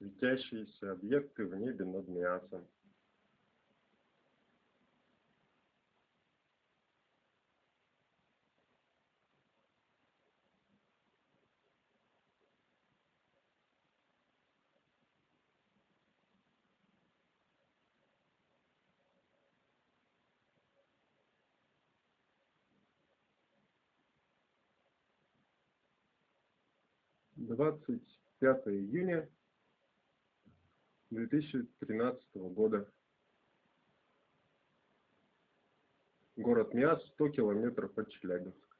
светящиеся объекты в небе над Миасом. Двадцать пятое июня две тысячи тринадцатого года. Город Миас, 100 километров от Челябинска.